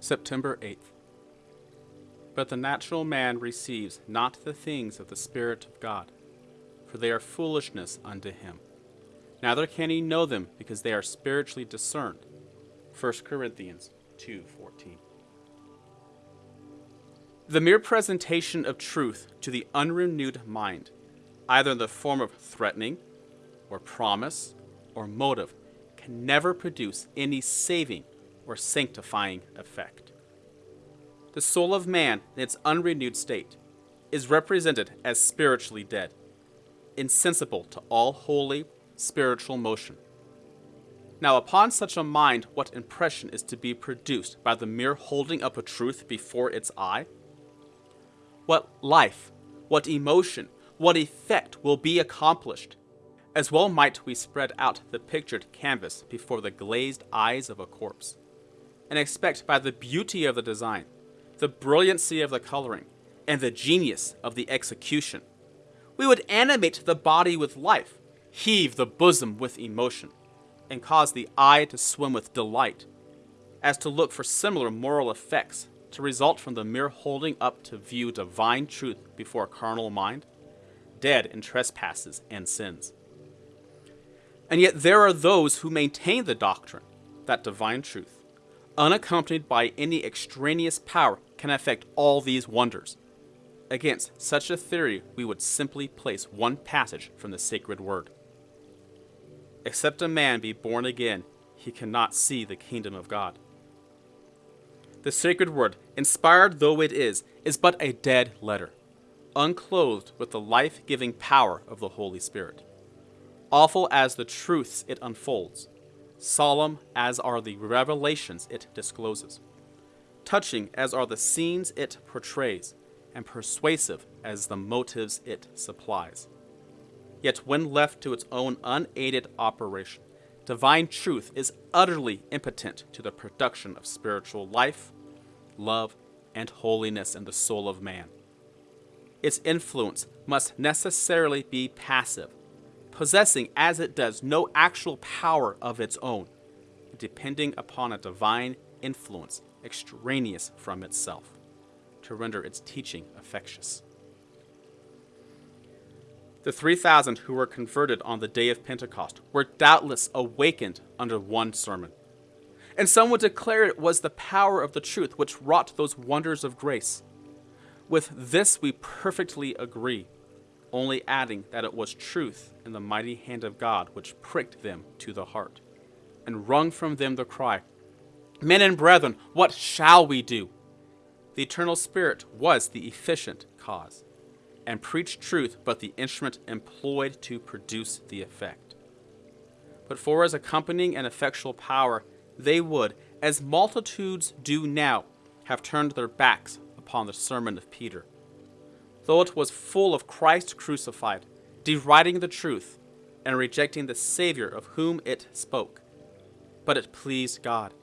September 8th. But the natural man receives not the things of the Spirit of God, for they are foolishness unto him. Neither can he know them because they are spiritually discerned. 1 Corinthians 2:14. The mere presentation of truth to the unrenewed mind, either in the form of threatening, or promise, or motive, can never produce any saving or sanctifying effect. The soul of man in its unrenewed state is represented as spiritually dead, insensible to all holy spiritual motion. Now, upon such a mind, what impression is to be produced by the mere holding up a truth before its eye? What life, what emotion, what effect will be accomplished? As well might we spread out the pictured canvas before the glazed eyes of a corpse, and expect by the beauty of the design, the brilliancy of the coloring, and the genius of the execution, we would animate the body with life, heave the bosom with emotion, and cause the eye to swim with delight, as to look for similar moral effects to result from the mere holding up to view divine truth before a carnal mind, dead in trespasses and sins. And yet there are those who maintain the doctrine that divine truth, unaccompanied by any extraneous power, can effect all these wonders. Against such a theory, we would simply place one passage from the sacred word. Except a man be born again, he cannot see the kingdom of God. The sacred word, inspired though it is, is but a dead letter, unclothed with the life giving power of the Holy Spirit. Awful as the truths it unfolds, solemn as are the revelations it discloses, touching as are the scenes it portrays, and persuasive as the motives it supplies. Yet, when left to its own unaided operation, divine truth is utterly impotent to the production of spiritual life, love, and holiness in the soul of man. Its influence must necessarily be passive, possessing as it does no actual power of its own, depending upon a divine influence extraneous from itself, to render its teaching effectuous. The 3,000 who were converted on the day of Pentecost were doubtless awakened under one sermon. And some would declare it was the power of the truth which wrought those wonders of grace. With this we perfectly agree, only adding that it was truth in the mighty hand of God which pricked them to the heart, and wrung from them the cry, Men and brethren, what shall we do? The eternal Spirit was the efficient cause and preached truth but the instrument employed to produce the effect. But for as accompanying and effectual power, they would, as multitudes do now, have turned their backs upon the sermon of Peter. Though it was full of Christ crucified, deriding the truth, and rejecting the Savior of whom it spoke. But it pleased God,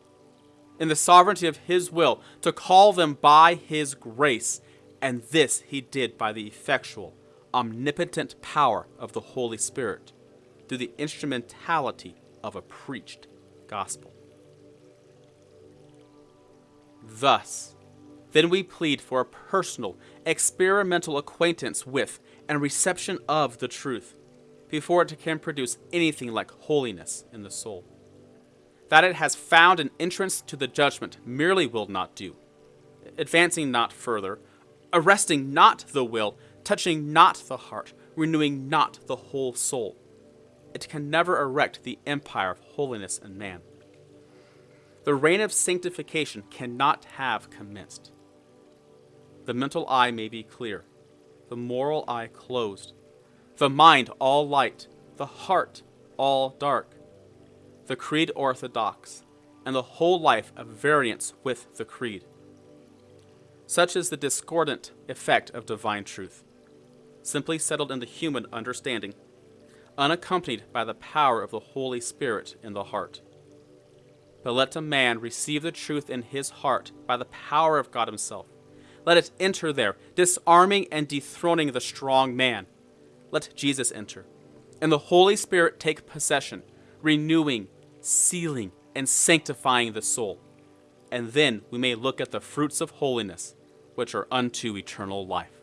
in the sovereignty of His will, to call them by His grace and this he did by the effectual, omnipotent power of the Holy Spirit, through the instrumentality of a preached gospel. Thus, then we plead for a personal, experimental acquaintance with and reception of the truth, before it can produce anything like holiness in the soul. That it has found an entrance to the judgment merely will not do. Advancing not further, arresting not the will, touching not the heart, renewing not the whole soul. It can never erect the empire of holiness in man. The reign of sanctification cannot have commenced. The mental eye may be clear, the moral eye closed, the mind all light, the heart all dark, the creed orthodox, and the whole life at variance with the creed. Such is the discordant effect of divine truth, simply settled in the human understanding, unaccompanied by the power of the Holy Spirit in the heart. But let a man receive the truth in his heart by the power of God Himself. Let it enter there, disarming and dethroning the strong man. Let Jesus enter, and the Holy Spirit take possession, renewing, sealing, and sanctifying the soul and then we may look at the fruits of holiness, which are unto eternal life.